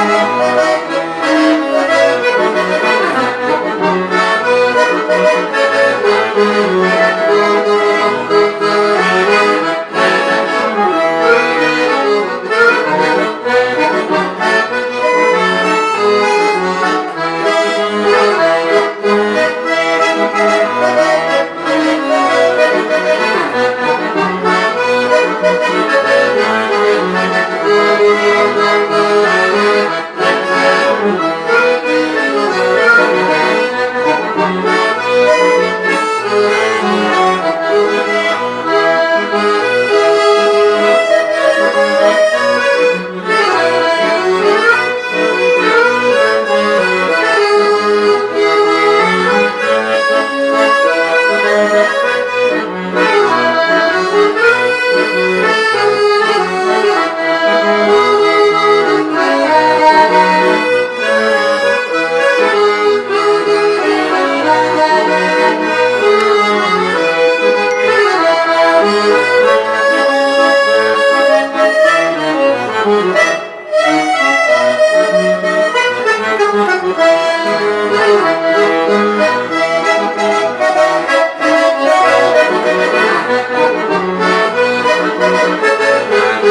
Música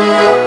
Thank